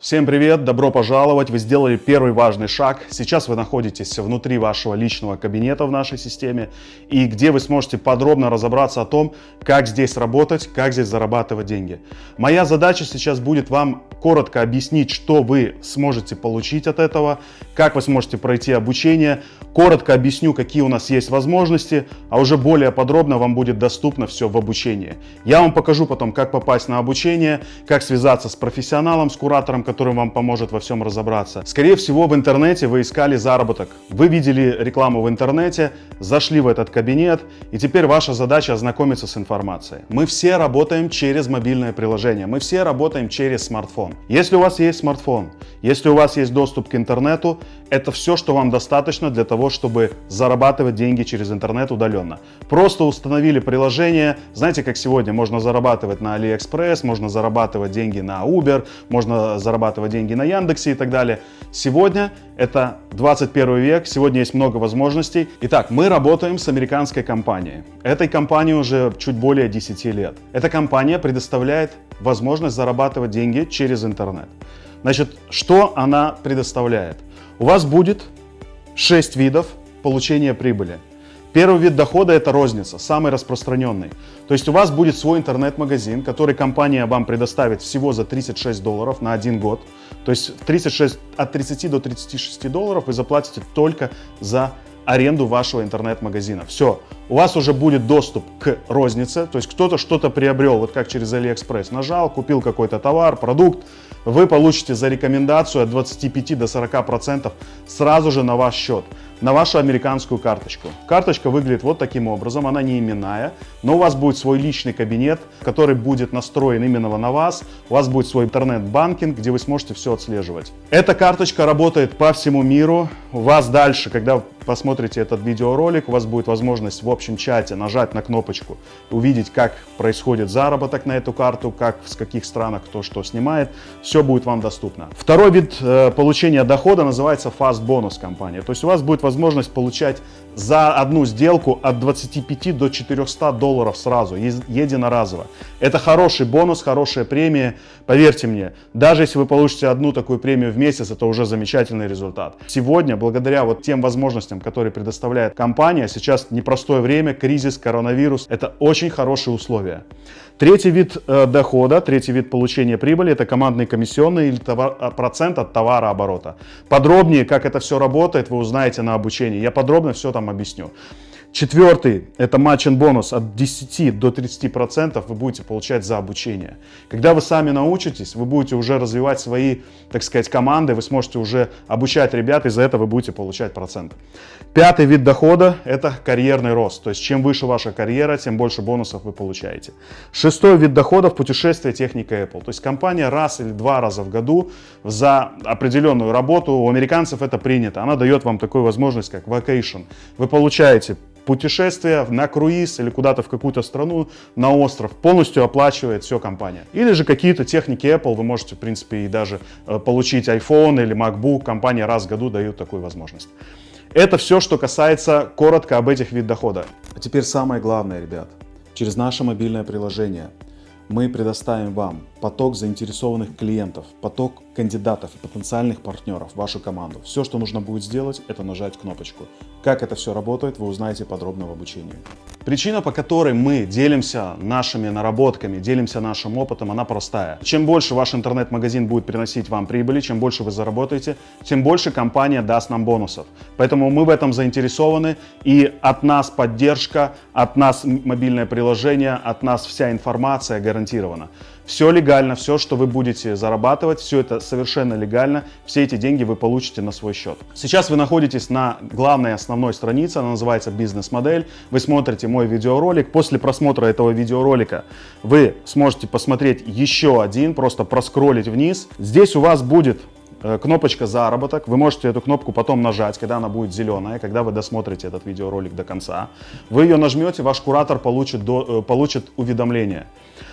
Всем привет, добро пожаловать, вы сделали первый важный шаг. Сейчас вы находитесь внутри вашего личного кабинета в нашей системе и где вы сможете подробно разобраться о том, как здесь работать, как здесь зарабатывать деньги. Моя задача сейчас будет вам коротко объяснить, что вы сможете получить от этого, как вы сможете пройти обучение, коротко объясню, какие у нас есть возможности, а уже более подробно вам будет доступно все в обучении. Я вам покажу потом, как попасть на обучение, как связаться с профессионалом, с куратором, который вам поможет во всем разобраться. Скорее всего, в интернете вы искали заработок. Вы видели рекламу в интернете, зашли в этот кабинет, и теперь ваша задача ознакомиться с информацией. Мы все работаем через мобильное приложение, мы все работаем через смартфон. Если у вас есть смартфон, если у вас есть доступ к интернету, это все, что вам достаточно для того, чтобы зарабатывать деньги через интернет удаленно. Просто установили приложение, знаете, как сегодня можно зарабатывать на AliExpress, можно зарабатывать деньги на Uber, можно зарабатывать деньги на Яндексе и так далее. Сегодня это 21 век, сегодня есть много возможностей. Итак, мы работаем с американской компанией. Этой компании уже чуть более 10 лет. Эта компания предоставляет возможность зарабатывать деньги через интернет. Значит, что она предоставляет? У вас будет 6 видов получения прибыли. Первый вид дохода – это розница, самый распространенный. То есть у вас будет свой интернет-магазин, который компания вам предоставит всего за 36 долларов на один год. То есть 36, от 30 до 36 долларов вы заплатите только за аренду вашего интернет-магазина. Все, у вас уже будет доступ к рознице, то есть кто-то что-то приобрел, вот как через AliExpress, нажал, купил какой-то товар, продукт, вы получите за рекомендацию от 25 до 40 процентов сразу же на ваш счет на вашу американскую карточку. Карточка выглядит вот таким образом, она не именная, но у вас будет свой личный кабинет, который будет настроен именно на вас, у вас будет свой интернет-банкинг, где вы сможете все отслеживать. Эта карточка работает по всему миру, у вас дальше, когда посмотрите этот видеоролик, у вас будет возможность в общем чате нажать на кнопочку, увидеть, как происходит заработок на эту карту, как в каких странах кто что снимает, все будет вам доступно. Второй вид э, получения дохода называется Fast Bonus компания, то есть у вас будет возможность возможность получать за одну сделку от 25 до 400 долларов сразу, единоразово. Это хороший бонус, хорошая премия. Поверьте мне, даже если вы получите одну такую премию в месяц, это уже замечательный результат. Сегодня, благодаря вот тем возможностям, которые предоставляет компания, сейчас непростое время, кризис, коронавирус, это очень хорошие условия. Третий вид э, дохода, третий вид получения прибыли – это командный комиссионный или товар, а, процент от товарооборота. Подробнее, как это все работает, вы узнаете на обучении. Я подробно все там объясню. Четвертый – это матчин бонус от 10 до 30% вы будете получать за обучение. Когда вы сами научитесь, вы будете уже развивать свои, так сказать, команды, вы сможете уже обучать ребят, и за это вы будете получать процент. Пятый вид дохода – это карьерный рост. То есть, чем выше ваша карьера, тем больше бонусов вы получаете. Шестой вид доходов – путешествие техника Apple. То есть, компания раз или два раза в году за определенную работу, у американцев это принято, она дает вам такую возможность, как vacation. Вы получаете путешествие на круиз или куда-то в какую-то страну, на остров, полностью оплачивает все компания. Или же какие-то техники Apple, вы можете, в принципе, и даже э, получить iPhone или MacBook, компания раз в году дает такую возможность. Это все, что касается коротко об этих видах дохода. А теперь самое главное, ребят. Через наше мобильное приложение мы предоставим вам поток заинтересованных клиентов, поток кандидатов и потенциальных партнеров в вашу команду. Все, что нужно будет сделать, это нажать кнопочку. Как это все работает, вы узнаете подробно в обучении. Причина, по которой мы делимся нашими наработками, делимся нашим опытом, она простая. Чем больше ваш интернет-магазин будет приносить вам прибыли, чем больше вы заработаете, тем больше компания даст нам бонусов. Поэтому мы в этом заинтересованы, и от нас поддержка, от нас мобильное приложение, от нас вся информация гарантирована. Все легально, все, что вы будете зарабатывать, все это совершенно легально, все эти деньги вы получите на свой счет. Сейчас вы находитесь на главной основной странице, она называется «Бизнес-модель». Вы смотрите мой видеоролик. После просмотра этого видеоролика вы сможете посмотреть еще один, просто проскролить вниз. Здесь у вас будет кнопочка «Заработок». Вы можете эту кнопку потом нажать, когда она будет зеленая, когда вы досмотрите этот видеоролик до конца. Вы ее нажмете, ваш куратор получит, до, э, получит уведомление.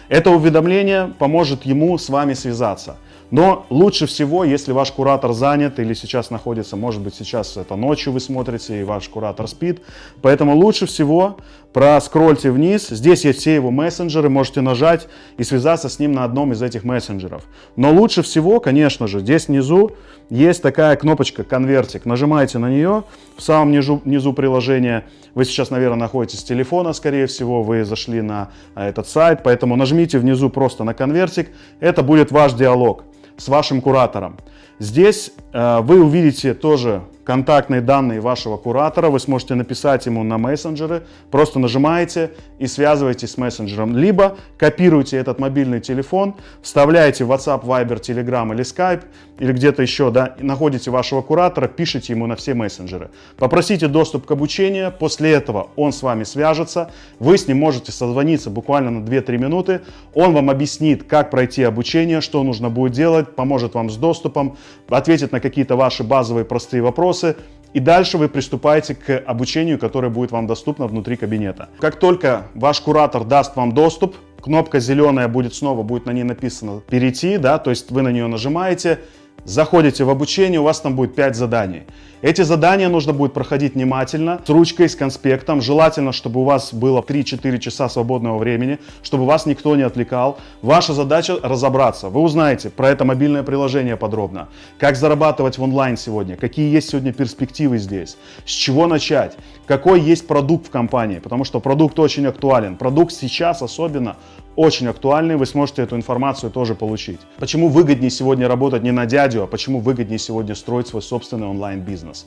Это уведомление поможет ему с вами связаться. Но лучше всего, если ваш куратор занят или сейчас находится, может быть сейчас это ночью вы смотрите и ваш куратор спит, поэтому лучше всего проскрольте вниз, здесь есть все его мессенджеры, можете нажать и связаться с ним на одном из этих мессенджеров. Но лучше всего, конечно же, здесь внизу есть такая кнопочка «Конвертик». Нажимаете на нее, в самом низу, низу приложения, вы сейчас, наверное, находитесь с телефона, скорее всего, вы зашли на а, этот сайт, поэтому нажмите внизу просто на «Конвертик», это будет ваш диалог с вашим куратором. Здесь э, вы увидите тоже контактные данные вашего куратора, вы сможете написать ему на мессенджеры, просто нажимаете и связываетесь с мессенджером. Либо копируете этот мобильный телефон, вставляете в WhatsApp, Viber, Telegram или Skype, или где-то еще, да, находите вашего куратора, пишите ему на все мессенджеры. Попросите доступ к обучению, после этого он с вами свяжется, вы с ним можете созвониться буквально на 2-3 минуты, он вам объяснит, как пройти обучение, что нужно будет делать, поможет вам с доступом, ответит на какие-то ваши базовые простые вопросы, вопросы, и дальше вы приступаете к обучению, которое будет вам доступно внутри кабинета. Как только ваш куратор даст вам доступ, кнопка зеленая будет снова, будет на ней написано «Перейти», да, то есть вы на нее нажимаете, заходите в обучение, у вас там будет 5 заданий. Эти задания нужно будет проходить внимательно, с ручкой, с конспектом. Желательно, чтобы у вас было 3-4 часа свободного времени, чтобы вас никто не отвлекал. Ваша задача разобраться. Вы узнаете про это мобильное приложение подробно. Как зарабатывать в онлайн сегодня, какие есть сегодня перспективы здесь, с чего начать, какой есть продукт в компании, потому что продукт очень актуален. Продукт сейчас особенно очень актуальный, вы сможете эту информацию тоже получить. Почему выгоднее сегодня работать не на дядю, а почему выгоднее сегодня строить свой собственный онлайн-бизнес.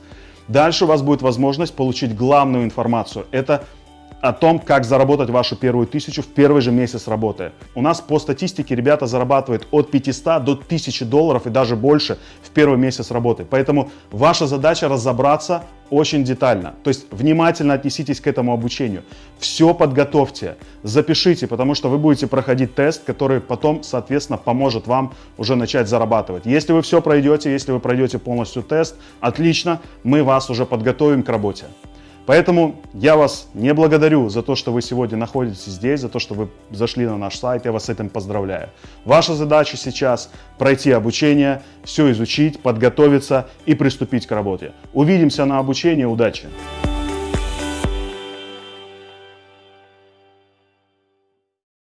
Дальше у вас будет возможность получить главную информацию. Это о том, как заработать вашу первую тысячу в первый же месяц работы. У нас по статистике ребята зарабатывают от 500 до 1000 долларов и даже больше в первый месяц работы. Поэтому ваша задача разобраться очень детально. То есть внимательно отнеситесь к этому обучению. Все подготовьте, запишите, потому что вы будете проходить тест, который потом, соответственно, поможет вам уже начать зарабатывать. Если вы все пройдете, если вы пройдете полностью тест, отлично, мы вас уже подготовим к работе. Поэтому я вас не благодарю за то, что вы сегодня находитесь здесь, за то, что вы зашли на наш сайт, я вас с этим поздравляю. Ваша задача сейчас пройти обучение, все изучить, подготовиться и приступить к работе. Увидимся на обучении, удачи!